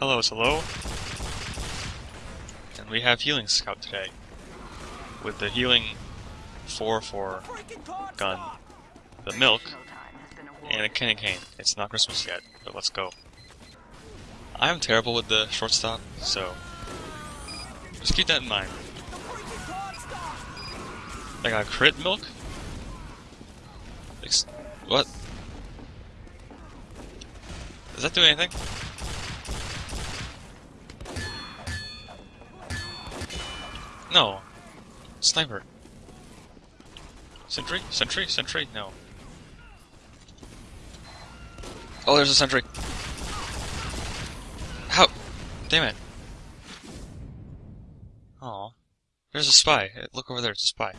Hello, hello. And we have Healing Scout today. With the Healing 4-4 gun, the milk, and a candy cane. It's not Christmas yet, but let's go. I'm terrible with the shortstop, so just keep that in mind. I got crit milk? What? Does that do anything? No. Sniper. Sentry? Sentry? Sentry? No. Oh, there's a sentry. How? Damn it. Oh. There's a spy. Look over there, it's a spy.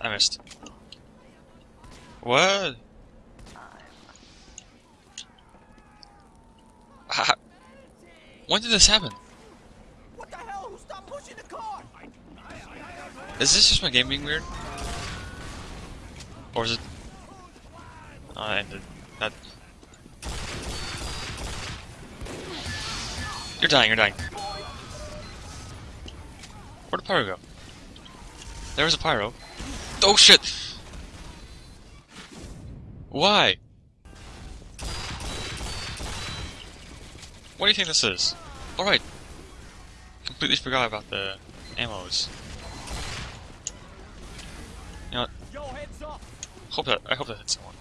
I missed. What? When did this happen? What the hell? Stop pushing the car! Is this just my game being weird? Or is it... Oh, I ended. That... You're dying, you're dying. Where'd the pyro go? There was a pyro. Oh shit! Why? Do you think this is? Alright. Completely forgot about the ammos. You know what? Hope that I hope that hits someone.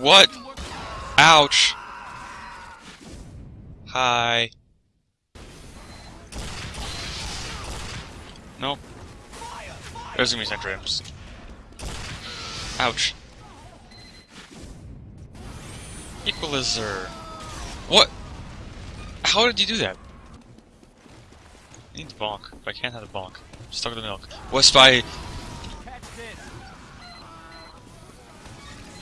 What? Ouch! Hi. Nope. There's gonna be. Ouch. Equalizer. What? How did you do that? I need the bonk, but I can't have the bonk. I'm stuck in the milk. What spy? Catch this!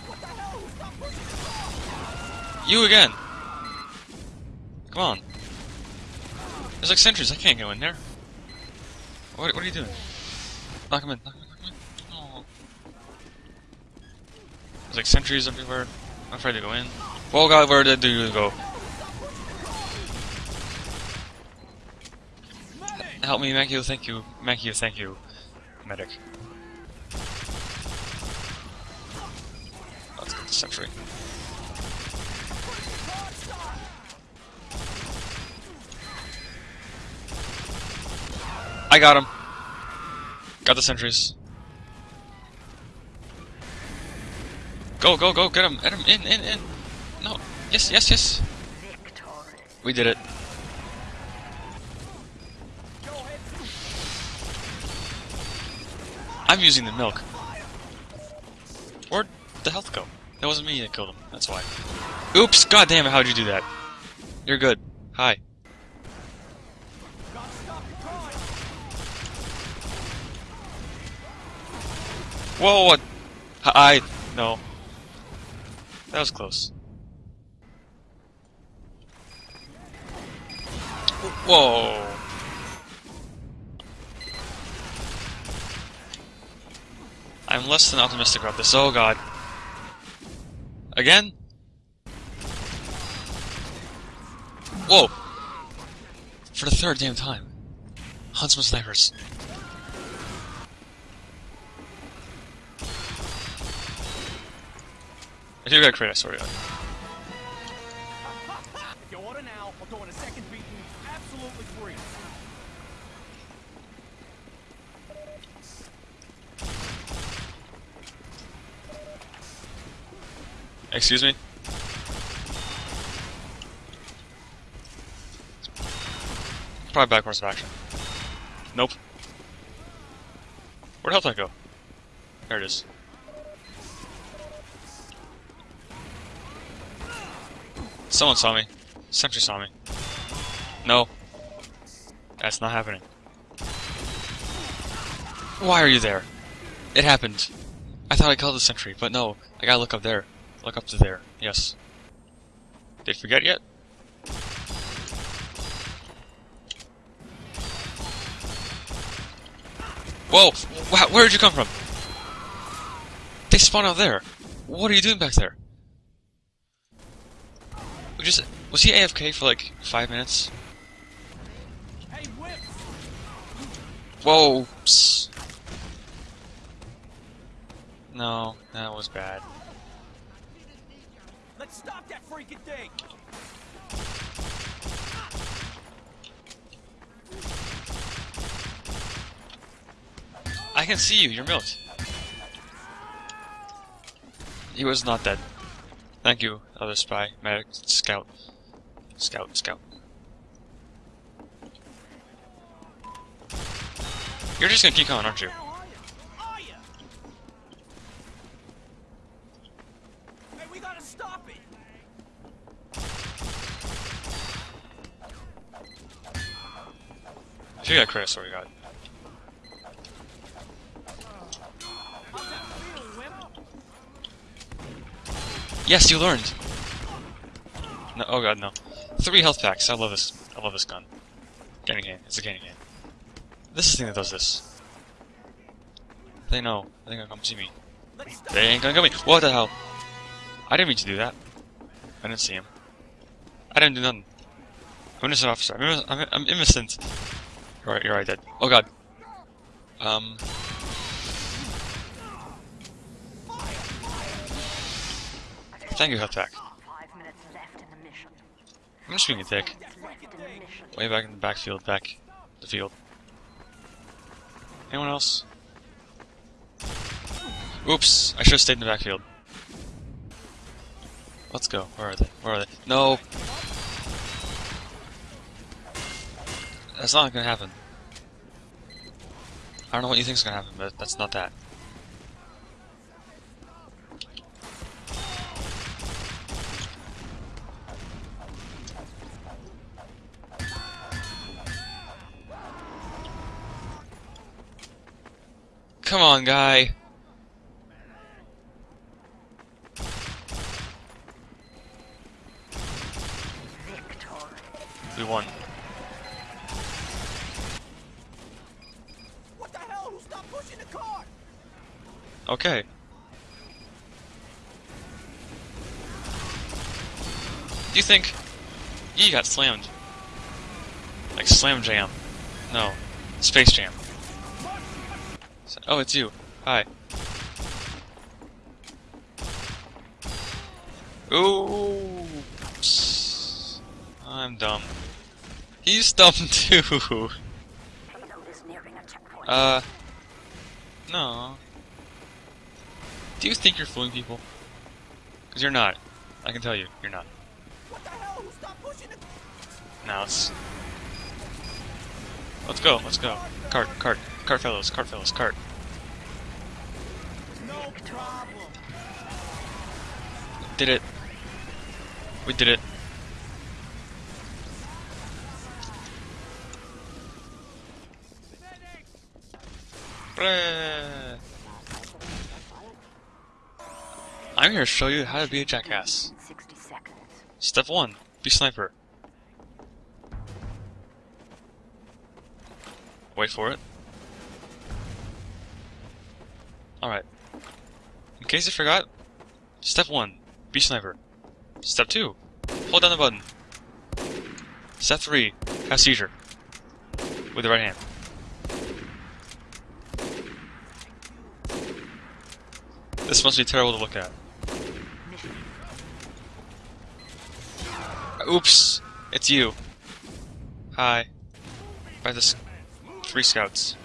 What the hell? Stop pushing the You again! Come on. There's like sentries, I can't go in there. What, what are you doing? Knock him in, knock him in, knock him in. Oh. There's like sentries everywhere. I'm afraid to go in. Oh god, where did you go? Help me, Makio, thank you. Makio, thank you. Medic. Let's get the sentry. I got him. Got the sentries. Go, go, go, get him, get him, in, in, in. Yes, yes, yes. We did it. I'm using the milk. Where'd the health go? That wasn't me that killed him, that's why. Oops, god damn it, how'd you do that? You're good. Hi. Whoa, what? I... no. That was close. Whoa. I'm less than optimistic about this. Oh god. Again? Whoa! For the third damn time. Huntsman snipers. I do got a credit, sorry. If Excuse me? Probably back course of action. Nope. Where'd health I go? There it is. Someone saw me. Sentry saw me. No. That's not happening. Why are you there? It happened. I thought I killed the sentry, but no. I gotta look up there. Look up to there. Yes. Did forget yet? Whoa! Wow, where did you come from? They spawned out there. What are you doing back there? We just was he AFK for like five minutes? Whoa! Psst. No, that was bad. Let's stop that freaking thing! I can see you. You're milked. He was not dead. Thank you, other spy, medic, scout, scout, scout. You're just gonna keep coming, aren't you? Now, are ya? Are ya? Hey, we gotta stop it! You got credit, so we got. Yes, you learned. No, oh god, no. Three health packs. I love this. I love this gun. Candy cane. It's a candy cane. This is the thing that does this. They know. They're gonna come see me. They ain't gonna get me. What the hell? I didn't mean to do that. I didn't see him. I didn't do nothing. I'm innocent officer. I'm, I'm, I'm innocent. You're right, you're right, dead. Oh god. Um. Thank you, mission. I'm just being a dick. Way back in the backfield, back the field. Anyone else? Oops, I should have stayed in the backfield. Let's go. Where are they? Where are they? No! That's not gonna happen. I don't know what you think's gonna happen, but that's not that. Come on, guy. Victor. We won. Okay. Do you think you got slammed? Like slam jam? No, space jam. So- oh, it's you. Hi. Ooh. I'm dumb. He's dumb too. Payload is nearing a checkpoint. Uh. No. Do you think you're fooling people? Because you're not. I can tell you, you're not. What the hell? Stopped pushing the Now let's. Let's go, let's go. Cart, cart, cart fellows, cart fellows, cart. No problem. Did it. We did it. Hooray. I'm here to show you how to be a jackass. 60 seconds. Step 1. Be sniper. Wait for it. Alright. In case you forgot, step 1. Be sniper. Step 2. Hold down the button. Step 3. Have seizure. With the right hand. This must be terrible to look at. Oops! It's you. Hi. By the three scouts.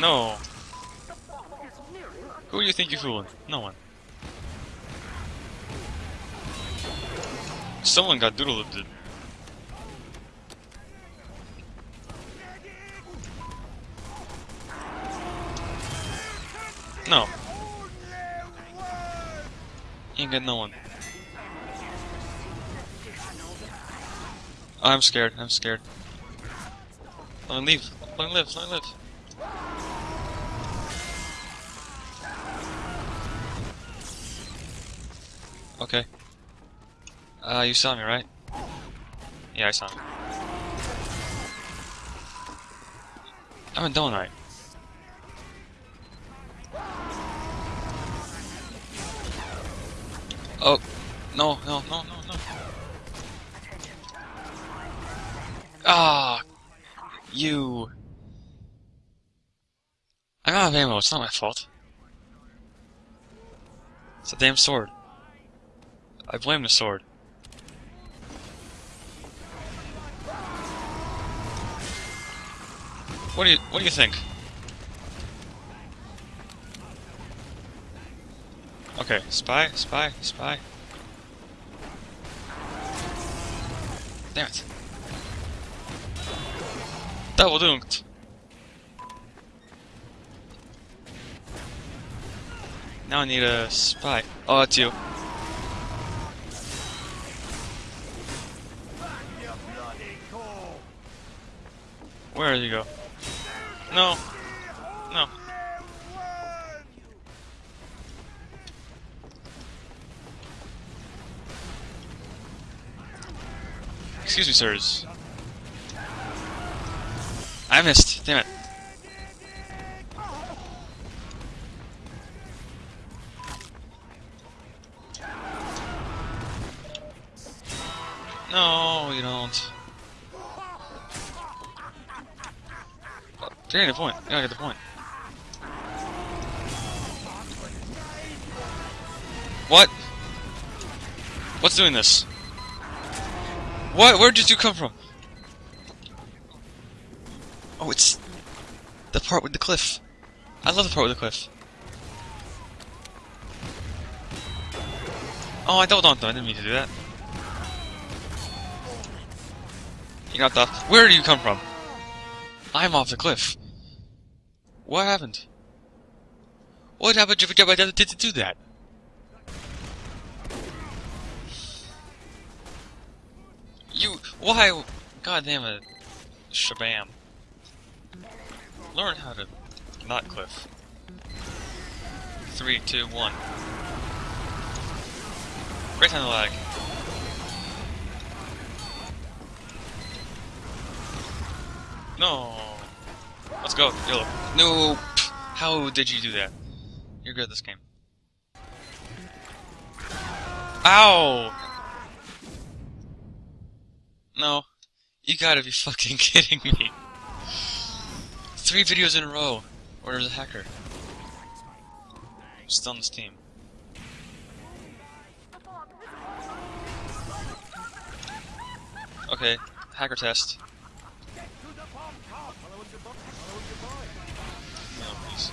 No. Who do you think you're fooling? No one. Someone got doodle No. Ain't got no one. Oh, I'm scared. I'm scared. Let me leave. Let me live. Let me live. Okay. Uh, you saw me, right? Yeah, I saw him. I'm a donut. Oh, no, no, no, no, no. Ah, you. I'm out of ammo. It's not my fault. It's a damn sword. I blame the sword. What do you What do you think? Okay, spy, spy, spy. Damn it. Double dunked. Now I need a spy. Oh, that's you. Where did you go? No. No. Excuse me, sirs. I missed. Damn it. No, you don't. Getting the point. You gotta get the point. What? What's doing this? What? Where did you come from? Oh, it's the part with the cliff. I love the part with the cliff. Oh, I on them. I didn't mean to do that. You got the. Where do you come from? I'm off the cliff. What happened? What happened to do that? Why? God damn it. Shabam. Learn how to not cliff. Three, two, one. Great time lag. No. Let's go. No. How did you do that? You're good at this game. Ow! No. You gotta be fucking kidding me. Three videos in a row there's a hacker. Still on this team. Okay, hacker test. No, please.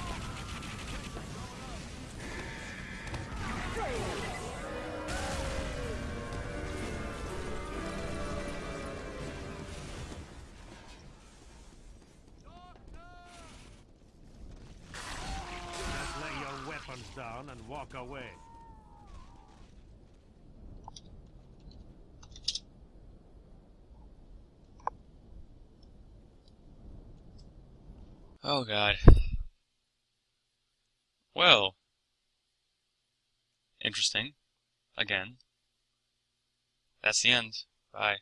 Down and walk away. Oh god. Well. Interesting. Again. That's the end. Bye.